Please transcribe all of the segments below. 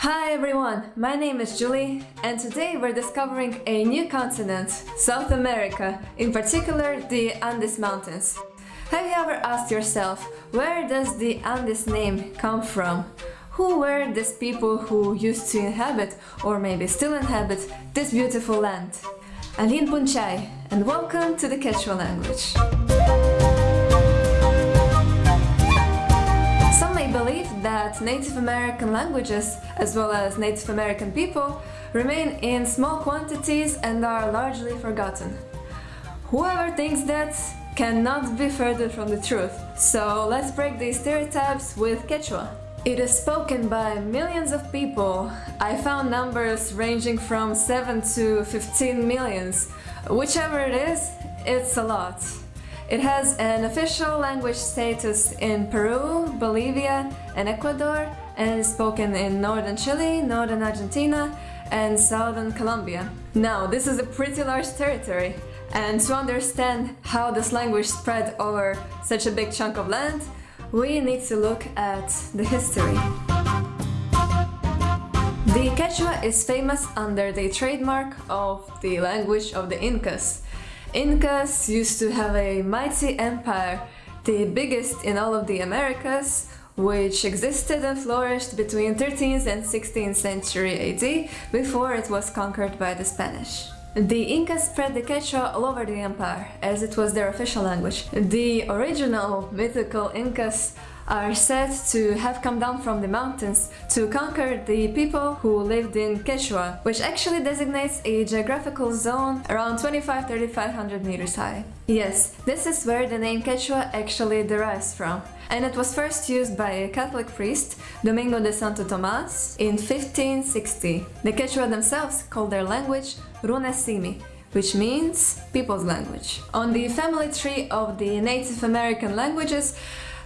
Hi everyone, my name is Julie and today we're discovering a new continent, South America, in particular the Andes Mountains. Have you ever asked yourself, where does the Andes name come from? Who were these people who used to inhabit, or maybe still inhabit, this beautiful land? Allin p'unchay, and welcome to the Quechua language. That Native American languages, as well as Native American people, remain in small quantities and are largely forgotten. Whoever thinks that cannot be further from the truth. So let's break these stereotypes with Quechua. It is spoken by millions of people. I found numbers ranging from 7 to 15 millions. Whichever it is, it's a lot. It has an official language status in Peru, Bolivia and Ecuador and is spoken in northern Chile, northern Argentina and southern Colombia. Now, this is a pretty large territory and to understand how this language spread over such a big chunk of land, we need to look at the history. The Quechua is famous under the trademark of the language of the Incas. Incas used to have a mighty empire, the biggest in all of the Americas, which existed and flourished between 13th and 16th century AD before it was conquered by the Spanish. The Incas spread the Quechua all over the empire, as it was their official language. The original mythical Incas are said to have come down from the mountains to conquer the people who lived in Quechua, which actually designates a geographical zone around 25-3500 meters high. Yes, this is where the name Quechua actually derives from, and it was first used by a Catholic priest, Domingo de Santo Tomas, in 1560. The Quechua themselves called their language Runasimi, which means people's language. On the family tree of the Native American languages,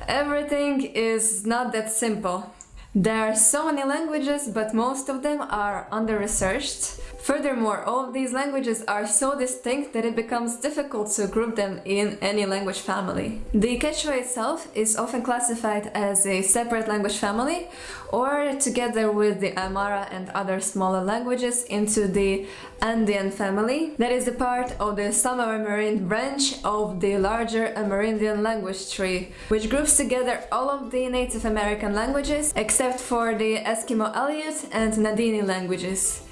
everything is not that simple. There are so many languages, but most of them are under-researched. Furthermore, all of these languages are so distinct that it becomes difficult to group them in any language family. The Quechua itself is often classified as a separate language family or together with the Aymara and other smaller languages into the Andean family that is a part of the Samo-Amerindian branch of the larger Amerindian language tree which groups together all of the Native American languages except for the Eskimo Aleut and Na-Dene languages.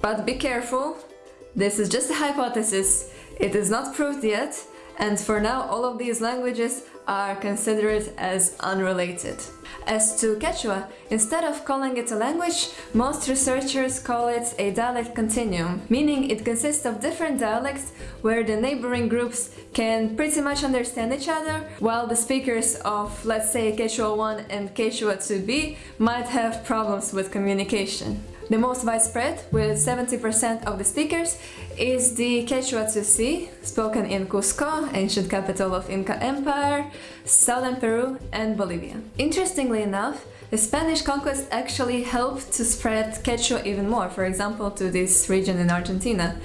But be careful, this is just a hypothesis, it is not proved yet, and for now all of these languages are considered as unrelated. As to Quechua, instead of calling it a language, most researchers call it a dialect continuum, meaning it consists of different dialects where the neighboring groups can pretty much understand each other, while the speakers of, let's say, Quechua 1 and Quechua 2b might have problems with communication. The most widespread, with 70% of the speakers, is the Quechua 2C, spoken in Cusco, ancient capital of Inca Empire, southern Peru and Bolivia. Interestingly enough, the Spanish conquest actually helped to spread Quechua even more, for example, to this region in Argentina.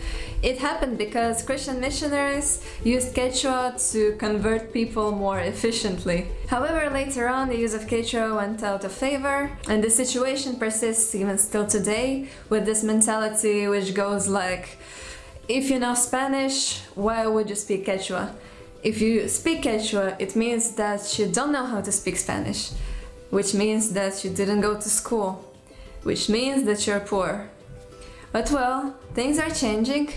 It happened because Christian missionaries used Quechua to convert people more efficiently. However, later on the use of Quechua went out of favor and the situation persists even still today with this mentality which goes like if you know Spanish, why would you speak Quechua? If you speak Quechua, it means that you don't know how to speak Spanish which means that you didn't go to school, which means that you're poor. But well, things are changing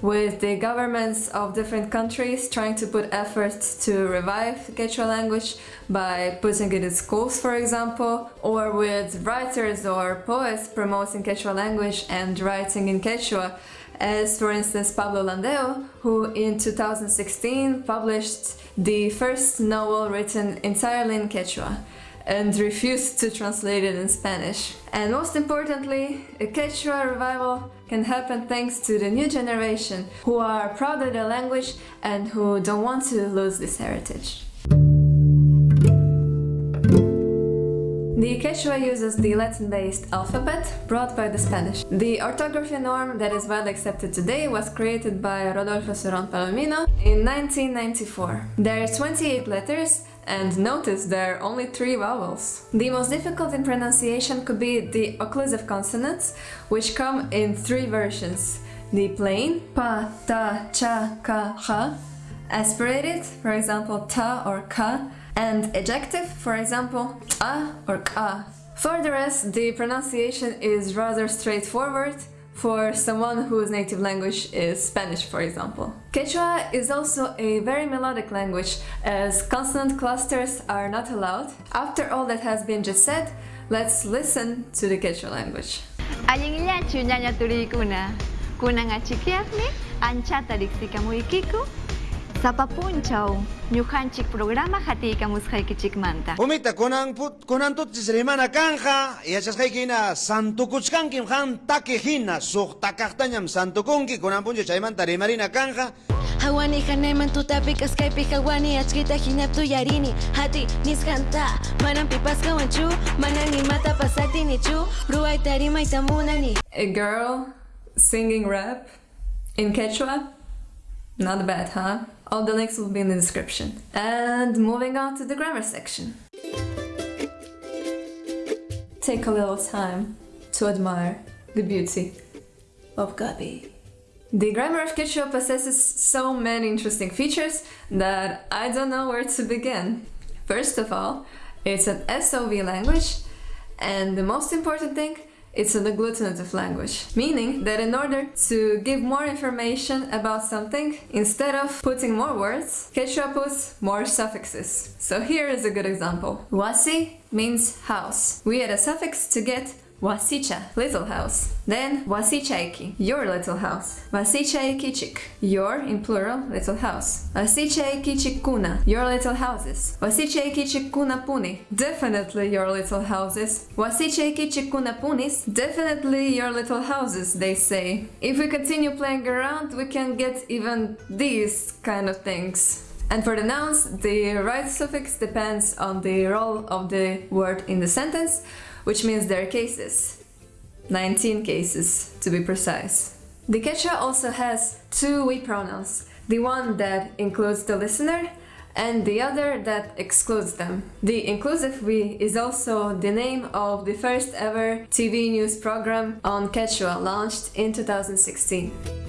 with the governments of different countries trying to put efforts to revive Quechua language by putting it in schools, for example, or with writers or poets promoting Quechua language and writing in Quechua, as for instance Pablo Landeo, who in 2016 published the first novel written entirely in Quechua and refused to translate it in Spanish. And most importantly, a Quechua revival can happen thanks to the new generation who are proud of their language and who don't want to lose this heritage. The Quechua uses the Latin-based alphabet brought by the Spanish. The orthography norm that is widely accepted today was created by Rodolfo Cerrón Palomino in 1994. There are 28 letters and notice there are only three vowels. The most difficult in pronunciation could be the occlusive consonants, which come in three versions. The plain, pa, ta, cha, ka, ha, aspirated, for example ta or ka, and ejective, for example a or ka. For the rest, the pronunciation is rather straightforward for someone whose native language is Spanish, for example. Quechua is also a very melodic language, as consonant clusters are not allowed. After all that has been just said, let's listen to the Quechua language. Ikiku, sa nyuhanchik programa hati kamushaykichik manta. Umita, kunan put, kunan tut rimana kanja, yachasqaykina santukuchkankim han takihina, suq takaqtañam santukunki, kunan puncho chaymanta rimarina kanja. Hawani hanayman tutapi kaskaypi hawani achkita hinaptu yarini Hati niskanta manan pipaskawanchu manan nimata pasaktinichu ruayta rimayta munani A girl singing rap in Quechua? Not bad, huh? All the links will be in the description. And moving on to the grammar section. Take a little time to admire the beauty of Gabi. The grammar of Quechua possesses so many interesting features that I don't know where to begin. First of all, it's an SOV language, and the most important thing it's an agglutinative language, meaning that in order to give more information about something, instead of putting more words, Quechua puts more suffixes. So here is a good example. Wasi means house. We add a suffix to get Wasicha, little house. Then wasichaiki, your little house. Wasichaikichik, your, in plural, little house. Wasichaikichikuna, your little houses. Wasichaikichikuna puni, definitely your little houses. Wasichaikichikuna punis, definitely your little houses, they say. If we continue playing around, we can get even these kind of things. And for the nouns, the right suffix depends on the role of the word in the sentence, which means there are cases. 19 cases, to be precise. The Quechua also has two we pronouns, the one that includes the listener and the other that excludes them. The inclusive we is also the name of the first ever TV news program on Quechua launched in 2016.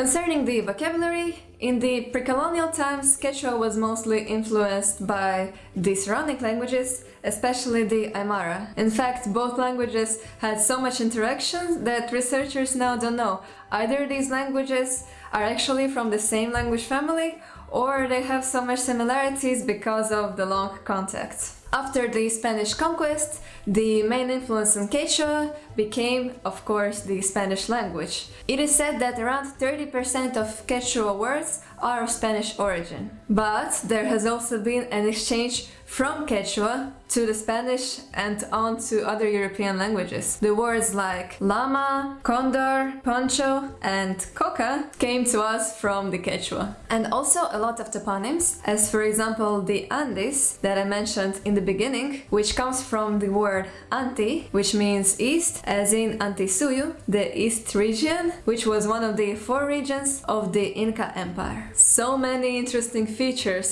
Concerning the vocabulary, in the pre-colonial times, Quechua was mostly influenced by the surrounding languages, especially the Aymara. In fact, both languages had so much interaction that researchers now don't know. Either these languages are actually from the same language family or they have so much similarities because of the long contact. After the Spanish conquest, the main influence on Quechua became, of course, the Spanish language. It is said that around 30% of Quechua words are of Spanish origin. But there has also been an exchange from Quechua to the Spanish and on to other European languages. The words like llama, condor, poncho and coca came to us from the Quechua. And also a lot of toponyms, as for example the Andes that I mentioned in the beginning, which comes from the word anti, which means east, as in Antisuyu, the east region, which was one of the four regions of the Inca Empire. So many interesting features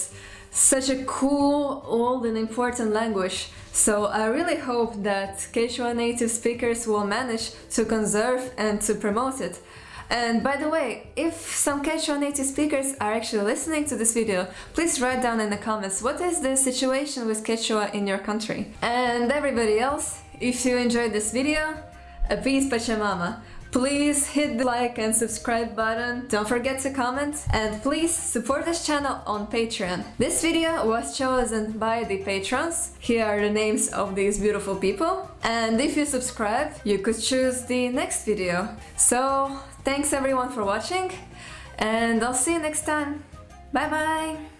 such a cool, old and important language. So I really hope that Quechua native speakers will manage to conserve and to promote it. And by the way, if some Quechua native speakers are actually listening to this video, please write down in the comments what is the situation with Quechua in your country. And everybody else, if you enjoyed this video, a peace Pachamama. Please hit the like and subscribe button, don't forget to comment, and please support this channel on Patreon. This video was chosen by the patrons, here are the names of these beautiful people, and if you subscribe, you could choose the next video. So, thanks everyone for watching, and I'll see you next time. Bye bye!